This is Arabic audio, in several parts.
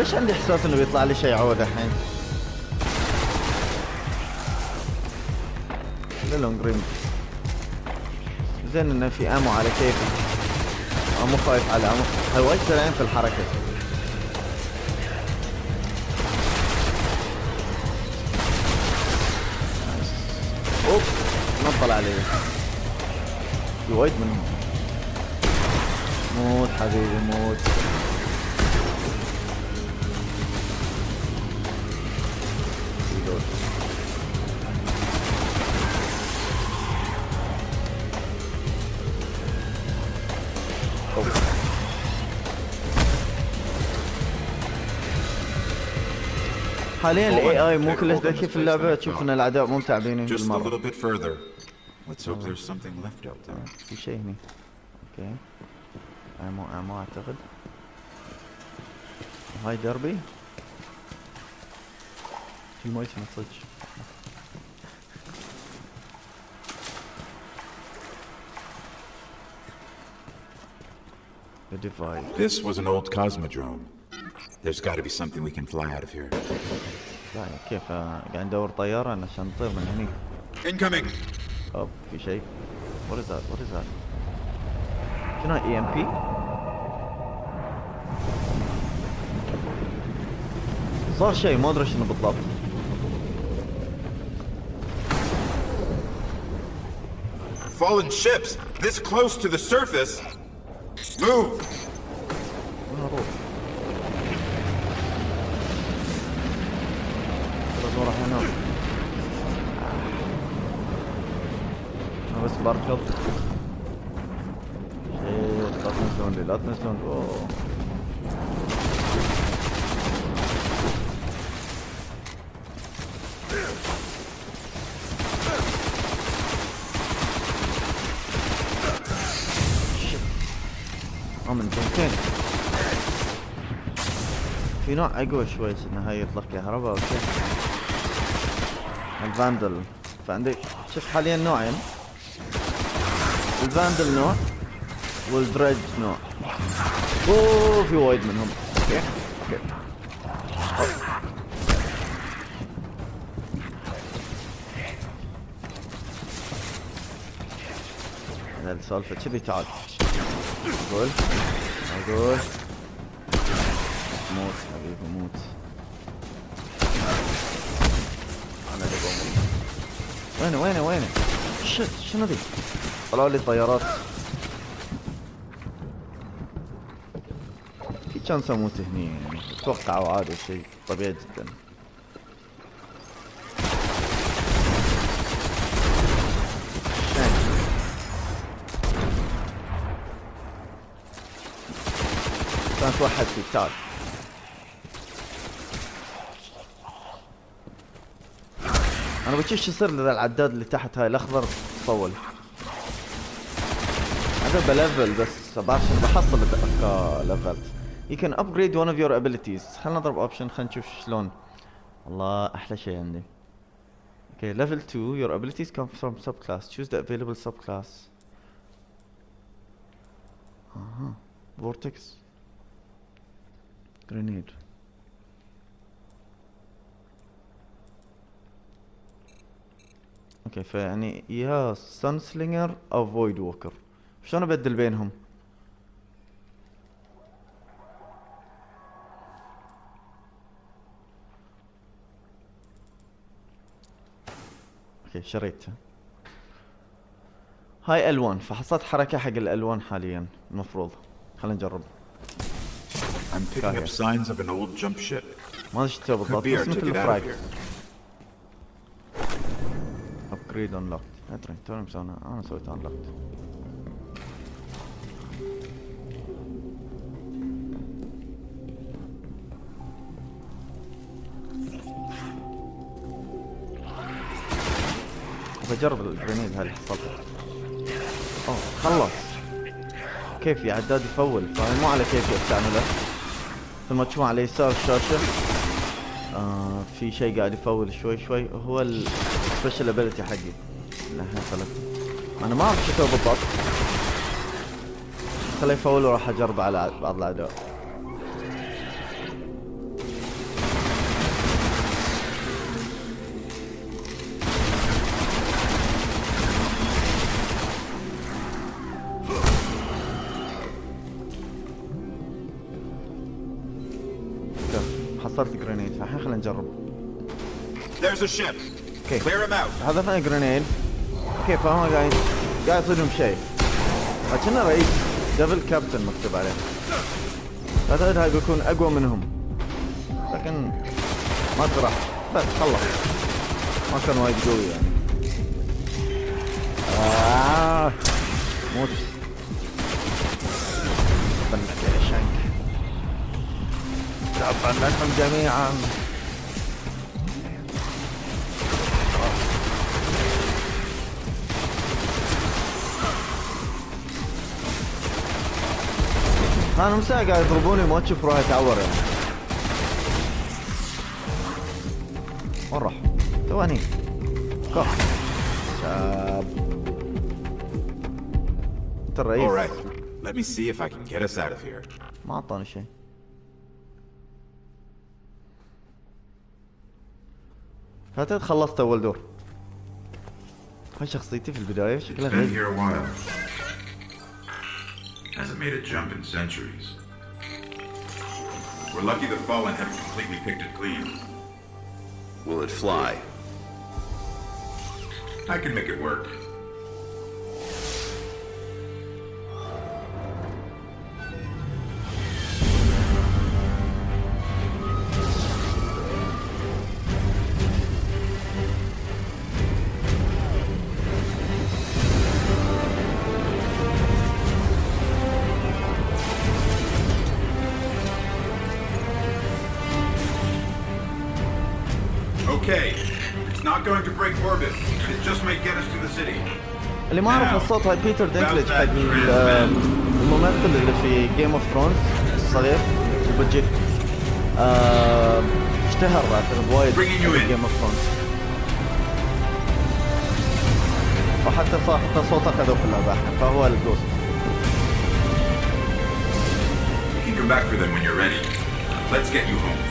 ليش عندي إحساس إنه بيطلع لي شيء عود الحين؟ لونج زين إنه في أمو على كيفي مو خايف على أمو. هاي وايد سريعين في الحركة. اوب نطل عليه في وايد منهم موت حبيبي موت. حاليا الاي اي مو كلش ذكي في اللعبة تشوف إن الأعداء مو متعبين بالمرة. في شيء هني. أوكي. امو أمو أعتقد. هاي دربي. في ما تصج The divide This was an old Cosmodrome. There's got to be something we can fly out of here. لا كيف آه، قاعد ندور طيارة عشان نطير من هني Incoming! اوب في شيء What is that? What is that? شنو اي ام بي؟ صار شيء ما ادري شنو بالضبط Fallen ships! This close to the surface! Move! لا تنزلون اوه آه من جنتين في نوع اقوى شوي انه هاي يطلق كهرباء أو شيء الفاندل فعندك شوف حاليا نوعين ال Vandal نوع وال Dreg نوع أوه في وايد منهم. okay okay هذا السالفة. كذي تعال. قول أقول. موت حبيبي موت. أنا اللي بموت وينه وينه وينه؟ شت شنو ذي؟ طلعوا لي طيارات كان أموت هني يعني أتوقع عادي شيء طبيعي جدا. كانت واحد فيك تعال أنا بشوف شو يصير اذا العداد اللي تحت هاي الأخضر طول هذا ب level بس بعرف شنو بحصل level ت You can upgrade one of your abilities خلنا نضرب option خلينا نشوف شلون والله أحلى شيء عندي Okay, level 2, your abilities come from subclass. Choose the available subclass. Uh-huh. Vortex. Grenade. okay فيعني يا Sunsinger أو Voidwalker شلون ابدل بينهم okay شريتها هاي ألوان فحصلت حركة حق الألوان حاليا المفروض. خلينا نجرب. I'm picking up signs of an old jump ship. ما تسوي بالضبط بس مثل here. upgrade unlocked أدري توني مسوينا أنا سويت unlocked بجرب ال grenade اللي حصلتها أوه خلص كيفي عداد يفول؟ فهي مو على كيفي أستعمله. مثل ما تشوفون على يسار الشاشة آه في شيء قاعد يفول شوي شوي هو ال special ability حقي. أنا ما أعرف أسوي بالضبط. خليه يفول وراح أجرب على بعض الاعداء حصلت grenade فالحين خلينا نجرب. Out. حذفنا grenade okay فهم قاعد قاعد يصيدهم شيء. لكن رئيس Devil Captain مكتوب عليه. أعتقد هاي بيكون أقوى منهم. لكن ما راح بس خلص ما كان وايد قوي يعني. آه. موت. بنكم جميعا. أنا من ساعة قاعد يضربوني ما تشوف روحي تعور يعني. وين راح؟ تو هني كف شاب. انت الرئيس All right. Let me see if I can get us out of here. ما أعطاني شيء. اعتقد خلصت اول دور هاي شخصيتي في البداية شكلها while. Hasn't made a jump in centuries. We're lucky the Fallen haven't completely picked it clean. Will it fly? I can make it work. Okay. It's not going to break orbit. It just may get us to the city. اللي ما اعرف الصوت هاي بيتر دينكلج حق ال- الممثل اللي في جيم اوف ثرونز الصغير وبجيت آه، اشتهر اعتقد وايد Bringing you in. جيم اوف ثرونز وحتى صار حتى صوته اخذوه في اللعبه الحين فهو الجوست You can come back for them when you're ready. Let's get you home.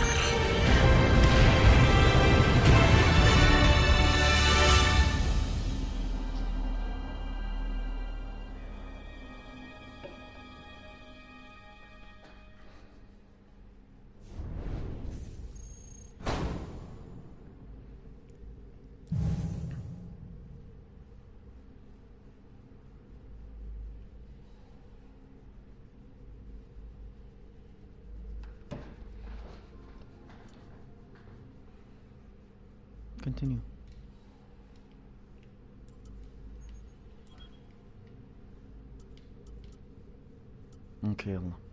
continue. Okay, Allah.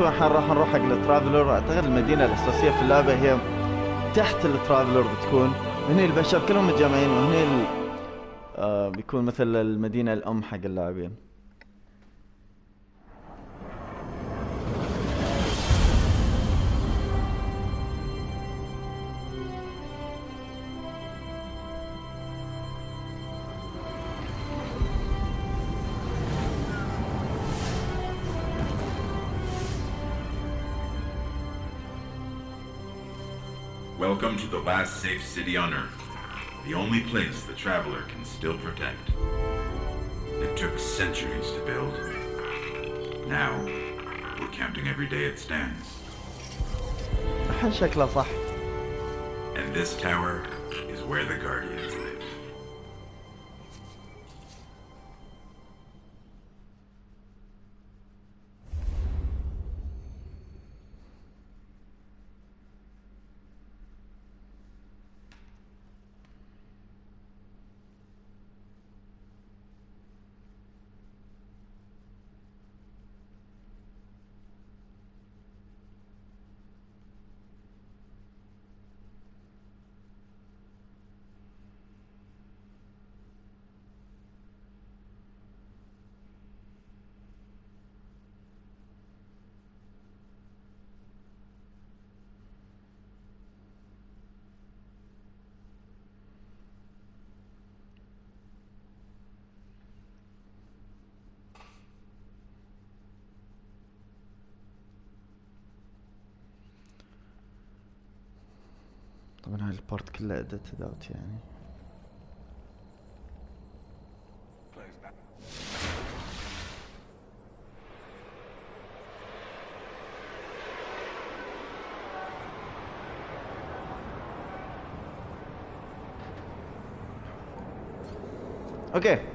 الحين راح نروح حق الترافلر. أعتقد المدينة الأساسية في اللعبة هي تحت الترافلر بتكون. هني البشر كلهم متجمعين وهني ال... آه بيكون مثل المدينة الأم حق اللاعبين. Welcome to the last safe city on Earth. The only place the Traveler can still protect. It took centuries to build. Now, we're counting every day it stands. And this tower is where the Guardians طبعا هاي البارت كلها ادت ذات يعني. أوكي